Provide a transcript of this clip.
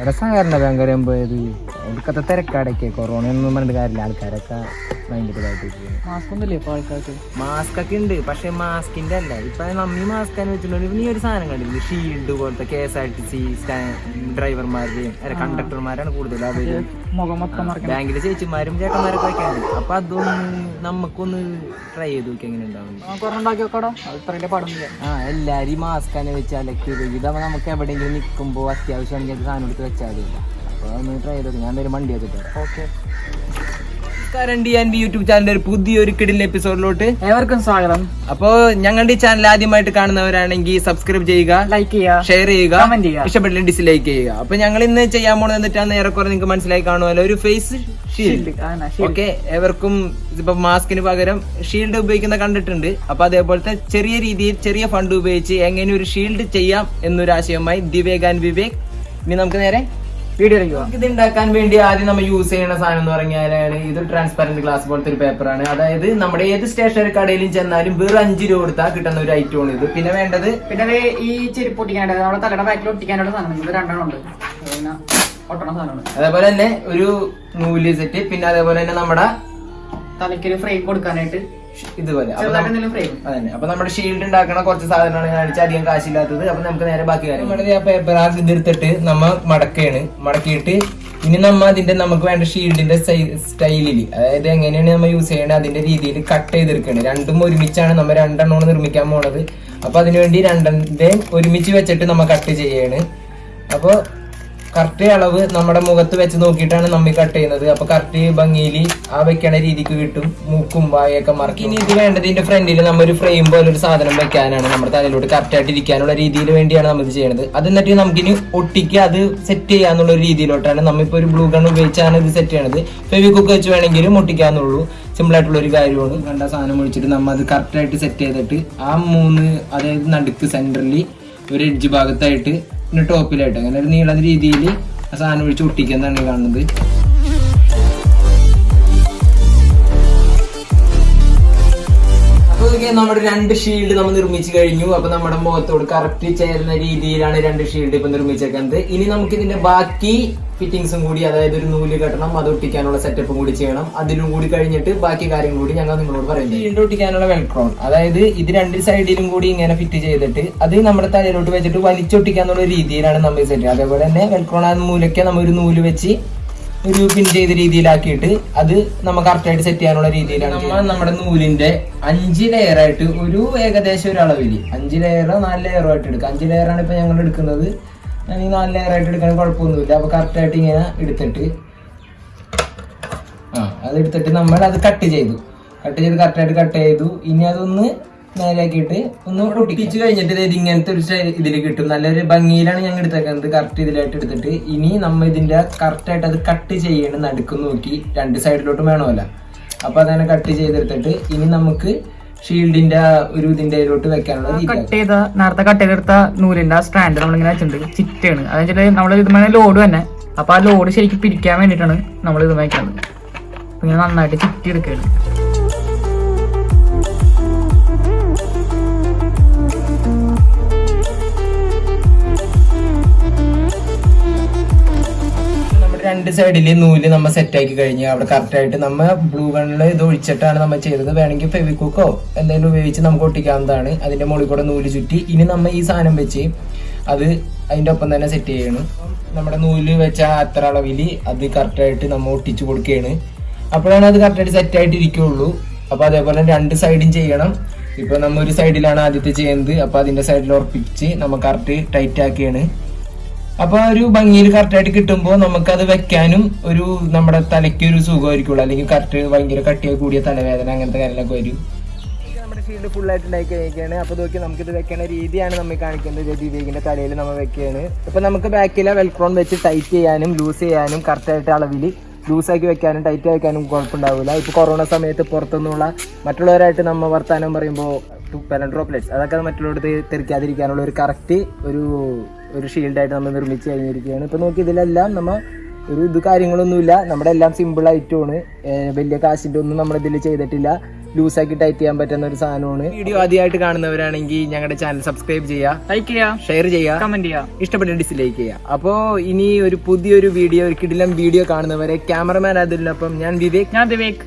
ഇവിടെ സഹകരണ ബാങ്ക് പോയത് അവർക്കത്തെ തിരക്കാടൊക്കെ. കൊറോണ ഒന്നും പറഞ്ഞിട്ട് കാര്യമില്ല. ആൾക്കാരൊക്കെ ഭയങ്കര ഇതായിട്ട് മാസ്ക് ഒക്കെ ഉണ്ട്. പക്ഷെ മാസ്കിന്റെ അല്ല. ഇപ്പൊ നമ്മി മാസ്ക് തന്നെ വെച്ചിട്ടുണ്ടെങ്കിൽ നീ ഒരു സാധനം കണ്ടില്ല? ഷീൽഡ് പോലത്തെ K S R T C ഡ്രൈവർമാരുടെയും അല്ല കണ്ടക്ടർമാരാണ് കൂടുതൽ അവർ. ബാങ്കിലെ ചേച്ചിമാരും ചേട്ടന്മാരൊക്കെ വെക്കാണ്ട് അപ്പൊ അതൊന്ന് നമുക്കൊന്ന് ട്രൈ ചെയ്ത് നോക്കി എങ്ങനെ ഉണ്ടാവും ആ എല്ലാരും മാസ്ക് അലക്കി ഇതാവുമ്പോ നമുക്ക് എവിടെയെങ്കിലും നിൽക്കുമ്പോൾ അത്യാവശ്യം സാധനം എടുത്ത് വെച്ചാലും മതിയില്ല. ട്രൈ ചെയ്ത് നോക്കി ഞാൻ ഒരു വണ്ടി വെച്ചിട്ട് ഓക്കെ. നമസ്കാരം ഡി ആൻഡ് യൂട്യൂബ് ചാനലിന്റെ ഒരു പുതിയൊരു കിടിൽ എപ്പിസോഡിലോട്ട് ഏവർക്കും സ്വാഗതം. അപ്പൊ ഞങ്ങളുടെ ഈ ചാനൽ ആദ്യമായിട്ട് കാണുന്നവരാണെങ്കിൽ സബ്സ്ക്രൈബ് ചെയ്യുക ലൈക്ക് ചെയ്യുക ഷെയർ ചെയ്യുക കമന്റ് ചെയ്യുക. ഇഷ്ടപ്പെട്ടില്ല ഡിസ്ലൈക്ക് ചെയ്യുക. അപ്പൊ ഞങ്ങൾ ഇന്ന് ചെയ്യാൻ പോണത് എന്നിട്ടാണ് ഏറെക്കുറെ നിങ്ങൾക്ക് മനസ്സിലായി കാണുമല്ലോ. ഒരു ഫേസ് ഷീൽഡ് ഓക്കെ ഏവർക്കും ഇപ്പൊ മാസ്കിന് പകരം ഷീൽഡ് ഉപയോഗിക്കുന്ന കണ്ടിട്ടുണ്ട്. അപ്പൊ അതേപോലത്തെ ചെറിയ രീതിയിൽ ചെറിയ ഫണ്ട് ഉപയോഗിച്ച് എങ്ങനെ ഒരു ഷീൽഡ് ചെയ്യാം എന്നൊരു ആശയവുമായി ദിവേക് ആൻഡ് വിവേക്. ഇനി നമുക്ക് നേരെ വീഡിയോ ചെയ്യുക ഇത് ഉണ്ടാക്കാൻ വേണ്ടി ആദ്യം നമ്മൾ യൂസ് ചെയ്യുന്ന സാധനം എന്ന് പറഞ്ഞാലാണ് ഇത് ട്രാൻസ്പെറന്റ് ഗ്ലാസ് പോലത്തെ ഒരു പേപ്പറാണ് അതായത് നമ്മുടെ ഏത് സ്റ്റേഷനറി കടയിലും ചെന്നാലും വെറും അഞ്ച് രൂപ കൊടുത്താൽ കിട്ടുന്ന ഒരു ഐറ്റം ആണ് ഇത്. പിന്നെ വേണ്ടത് പിന്നെ ഈ ചെരുപ്പ് ഒട്ടിക്കാനായിട്ട് നമ്മുടെ തലയുടെ ബാക്കിൽ ഒട്ടിക്കാനുള്ള സാധനം ഇത് രണ്ടെണ്ണം ഉണ്ട്. അതേപോലെ തന്നെ ഒരു നൂൽ സെറ്റ് പിന്നെ അതേപോലെ തന്നെ നമ്മുടെ തലയ്ക്ക് ഒരു ഫ്രെയിം കൊടുക്കാനായിട്ട് ഇതുപോലെ. അതന്നെ. അപ്പൊ നമ്മുടെ ഷീൽഡ് ഉണ്ടാക്കണ കുറച്ച് സാധനമാണ് കാണിച്ചാൽ അധികം കാശില്ലാത്തത്. അപ്പൊ നമുക്ക് നേരെ ബാക്കി കാര്യം ആ പേപ്പർ ആ ഇതെടുത്തിട്ട് നമ്മ മടക്കാണ്. മടക്കിയിട്ട് ഇനി നമ്മ അതിന്റെ നമുക്ക് വേണ്ട ഷീൽഡിന്റെ സ്റ്റൈലിൽ അതായത് എങ്ങനെയാണ് നമ്മൾ യൂസ് ചെയ്യണത് അതിന്റെ രീതിയിൽ കട്ട് ചെയ്തെടുക്കണം രണ്ടും ഒരുമിച്ചാണ് നമ്മൾ രണ്ടെണ്ണമാണ് നിർമ്മിക്കാൻ പോണത്. അപ്പൊ അതിനുവേണ്ടി രണ്ടെണ്ണം ഒരുമിച്ച് വെച്ചിട്ട് നമ്മൾ കട്ട് ചെയ്യാണ്. അപ്പൊ കറക്റ്റ് അളവ് നമ്മുടെ മുഖത്ത് വെച്ച് നോക്കിയിട്ടാണ് നമ്മി കട്ട് ചെയ്യുന്നത്. അപ്പൊ കറക്റ്റ് ഭംഗിയിൽ ആ വെക്കണ രീതിക്ക് കിട്ടും. മൂക്കും വായൊക്കെ മറക്കി. ഇനി ഇത് വേണ്ടത് ഇതിന്റെ ഫ്രണ്ടിൽ നമ്മൊരു ഫ്രെയിം പോലെ ഒരു സാധനം വെക്കാനാണ് നമ്മുടെ തലയിലോട്ട് കറക്റ്റ് ആയിട്ട് ഇരിക്കാനുള്ള രീതിയിൽ വേണ്ടിയാണ് നമ്മൾ ഇത് ചെയ്യുന്നത് അത് എന്നിട്ട് നമുക്കിനി ഒട്ടിക്ക് അത് സെറ്റ് ചെയ്യാന്നുള്ള ഒരു രീതിയിലോട്ടാണ് നമ്മിപ്പോ ഒരു ബ്ലൂ ഗൺ ഉപയോഗിച്ചാണ് ഇത് സെറ്റ് ചെയ്യണത്. ഫെവിക്കുക്ക് വെച്ച് വേണമെങ്കിലും ഒട്ടിക്കാന്നുള്ളൂ. സിമ്പിൾ ആയിട്ടുള്ള ഒരു കാര്യമാണ്. കണ്ട സാധനം ഒഴിച്ചിട്ട് നമ്മൾ അത് കറക്റ്റ് ആയിട്ട് സെറ്റ് ചെയ്തിട്ട് ആ മൂന്ന് അതായത് നടുക്ക് സെന്ററിൽ ഒരു എഡ്ജ് ഭാഗത്തായിട്ട് ടോപ്പിലായിട്ട് അങ്ങനെ ഒരു നീള രീതിയിൽ ആ സാധനം ഒഴിച്ച് ഒട്ടിക്കുന്നതാണ് കാണുന്നത്. ഇതൊക്കെ നമ്മുടെ രണ്ട് ഷീൽഡ് നമ്മൾ നിർമ്മിച്ചു കഴിഞ്ഞു. അപ്പൊ നമ്മുടെ മുഖത്തോട് കറക്റ്റ് ചേരുന്ന രീതിയിലാണ് രണ്ട് ഷീൽഡ് ഇപ്പൊ നിർമ്മിച്ചേക്കുന്നത്. ഇനി നമുക്ക് ഇതിന്റെ ബാക്കി ഫിറ്റിംഗ്സും കൂടി അതായത് ഒരു നൂൽ കെട്ടണം അത് ഒട്ടിക്കാനുള്ള സെറ്റപ്പും കൂടി ചെയ്യണം. അതിലും കൂടി കഴിഞ്ഞിട്ട് ബാക്കി കാര്യങ്ങൾ കൂടി ഞങ്ങൾ നിങ്ങളോട് പറയുന്നത് ഷീൽഡ് ഒട്ടിക്കാനുള്ള വെൽക്രോൺ അതായത് ഇത് രണ്ട് സൈഡിലും കൂടി ഇങ്ങനെ ഫിറ്റ് ചെയ്തിട്ട് അത് നമ്മുടെ തലയിലോട്ട് വെച്ചിട്ട് വലിച്ചൊട്ടിക്കാന്നുള്ള രീതിയിലാണ് നമ്മൾ സെറ്റ് അതേപോലെ തന്നെ വെൽക്രോൺ ആ മൂലയ്ക്ക് നമ്മൾ ഒരു നൂൽ വെച്ച് ഒരു പിൻ ചെയ്ത രീതിയിലാക്കിയിട്ട് അത് നമ്മൾ കറക്റ്റായിട്ട് സെറ്റ് ചെയ്യാനുള്ള രീതിയിലാണ് നമ്മൾ നമ്മുടെ നൂലിന്റെ അഞ്ച് ലെയർ ആയിട്ട് ഒരു ഏകദേശം ഒരു അളവിൽ അഞ്ച് ലെയറോ നാല് ലെയറോ ആയിട്ട് എടുക്കുക. അഞ്ച് ലെയറാണ് ഇപ്പൊ ഞങ്ങൾ എടുക്കുന്നത്. അല്ലെങ്കിൽ നാല് ലെയർ ആയിട്ട് എടുക്കാൻ കുഴപ്പമൊന്നുമില്ല. അപ്പൊ കറക്റ്റായിട്ട് ഇങ്ങനെ എടുത്തിട്ട് ആ അത് എടുത്തിട്ട് നമ്മൾ അത് കട്ട് ചെയ്തു. കട്ട് ചെയ്ത് കറക്റ്റായിട്ട് കട്ട് ചെയ്തു. ഇനി അതൊന്ന് നേരെയാക്കിയിട്ട് ഒന്ന് ഒട്ടിച്ച് കഴിഞ്ഞിട്ട് ഇത് ഇങ്ങനത്തെ ഒരു ഇതിൽ കിട്ടും. നല്ലൊരു ഭംഗിയിലാണ് ഞങ്ങൾ എടുത്തേക്കുന്നത് കറക്റ്റ് ഇതിലായിട്ട് എടുത്തിട്ട്. ഇനി നമ്മൾ ഇതിന്റെ കറക്റ്റായിട്ട് അത് കട്ട് ചെയ്യണം നടുക്കും നോക്കി രണ്ട് സൈഡിലോട്ടും വേണമല്ല. അപ്പോൾ അതങ്ങനെ കട്ട് ചെയ്തെടുത്തിട്ട് ഇനി നമുക്ക് ഷീൽഡിന്റെ ഒരു ഇതിന്റെ ഇതിലോട്ട് വെക്കാനുള്ള കട്ട് ചെയ്ത നേരത്തെ കട്ട് ചെയ്തെടുത്ത നൂലിന്റെ ആ സ്റ്റാൻഡ് നമ്മളിങ്ങനെ വെച്ചിട്ടുണ്ട്. ചിറ്റാണ്. അതെന്ന് വെച്ചിട്ട് നമ്മൾ ഇതുമേ ലോഡ് തന്നെ. അപ്പൊ ആ ലോഡ് ശരിക്കും പിരിക്കാൻ വേണ്ടിയിട്ടാണ് നമ്മൾ ഇത് വയ്ക്കുന്നത് അപ്പൊ ഇങ്ങനെ നന്നായിട്ട് ചിറ്റി എടുക്കുകയാണ്. രണ്ട് സൈഡിൽ നൂൽ നമ്മൾ സെറ്റ് ആക്കി കഴിഞ്ഞ് അവിടെ കറക്റ്റ് ആയിട്ട് നമ്മ ബ്ലൂ ഗണ്ണിൽ ഇത് ഒഴിച്ചിട്ടാണ് നമ്മൾ ചെയ്തത്. വേണമെങ്കിൽ ഫെവിക്കുക്കോ എന്തെങ്കിലും ഉപയോഗിച്ച് നമുക്ക് ഒട്ടിക്കാവുന്നതാണ്. അതിന്റെ മുകളിൽ കൂടെ നൂൽ ചുറ്റി. ഇനി നമ്മൾ ഈ സാധനം വെച്ച് അത് അതിന്റെ ഒപ്പം തന്നെ സെറ്റ് ചെയ്യണം. നമ്മുടെ നൂൽ വെച്ച അത്ര അളവിൽ അത് കറക്റ്റ് ആയിട്ട് നമ്മൾ ഒട്ടിച്ചു കൊടുക്കുകയാണ്. അപ്പോഴാണ് അത് കറക്റ്റ് ആയിട്ട് സെറ്റ് ആയിട്ട് ഇരിക്കുള്ളൂ. അപ്പൊ അതേപോലെ രണ്ട് സൈഡും ചെയ്യണം. ഇപ്പോൾ നമ്മ ഒരു സൈഡിലാണ് ആദ്യത്തെ ചെയ്യുന്നത് അപ്പോൾ അതിന്റെ സൈഡിൽ ഉറപ്പിച്ച് നമ്മൾ കറക്റ്റ് ടൈറ്റ് ആക്കിയാണ്. അപ്പൊ ആ ഒരു ഭംഗിയിൽ കറക്റ്റായിട്ട് കിട്ടുമ്പോൾ നമുക്കത് വെക്കാനും ഒരു നമ്മുടെ തലയ്ക്ക് ഒരു സുഖമായിരിക്കുള്ളൂ. അല്ലെങ്കിൽ കറക്റ്റ് ഭയങ്കര കട്ടിയായി കൂടിയ തലവേദന അങ്ങനത്തെ കാര്യങ്ങളൊക്കെ വരും. നമ്മുടെ ഷീൽഡ് ഫുൾ ആയിട്ട് ഉണ്ടാക്കി കഴിക്കുകയാണ് അപ്പൊ നോക്കി നമുക്ക് ഇത് വെക്കുന്ന രീതിയാണ് നമ്മൾ കാണിക്കുന്നത്. ദീപികിന്റെ തലയിൽ നമ്മൾ വെക്കുകയാണ്. ഇപ്പൊ നമുക്ക് ബാക്കിലെ വെൽക്രോൺ വെച്ച് ടൈറ്റ് ചെയ്യാനും ലൂസ് ചെയ്യാനും കറക്റ്റ് ആയിട്ട് അളവിൽ ആക്കി വെക്കാനും ടൈറ്റ് വെക്കാനും കുഴപ്പമുണ്ടാവില്ല. ഇപ്പൊ കൊറോണ സമയത്ത് പുറത്തുനിന്നുള്ള മറ്റുള്ളവരായിട്ട് നമ്മൾ വർത്താനം പറയുമ്പോൾ പെലൻ ഡ്രോപ്ലെറ്റ്സ് അതൊക്കെ മറ്റുള്ളവർക്ക് തെറിക്കാതിരിക്കാനുള്ള ഒരു കറക്റ്റ് ഒരു ഒരു ഷീൽഡായിട്ട് നമ്മൾ നിർമ്മിച്ച് കഴിഞ്ഞിരിക്കുകയാണ്. ഇപ്പോൾ നോക്കി ഇതിലെല്ലാം നമ്മൾ ഒരു ഇത് കാര്യങ്ങളൊന്നുമില്ല. നമ്മുടെ എല്ലാം സിമ്പിൾ ആയിട്ടുമാണ് വലിയ കാശിന്റെ ഒന്നും നമ്മൾ ഇതിൽ ചെയ്തിട്ടില്ല. ലൂസാക്കി ടൈറ്റ് ചെയ്യാൻ പറ്റുന്ന ഒരു സാധനമാണ്. വീഡിയോ ആദ്യമായിട്ട് കാണുന്നവരാണെങ്കിൽ ഞങ്ങളുടെ ചാനൽ സബ്സ്ക്രൈബ് ചെയ്യുക. ലൈക്ക് ചെയ്യുക ഷെയർ ചെയ്യുക. കമന്റ് ചെയ്യുക ഇഷ്ടപ്പെട്ട ഡിസ്ലൈക്ക് ചെയ്യുക അപ്പോൾ ഇനി ഒരു പുതിയൊരു വീഡിയോ ഒരു കിടിലം വീഡിയോ കാണുന്നവരെ ക്യാമറമാൻ അതിനൊപ്പം ഞാൻ വിവേക്. ഞാൻ ദിവേക്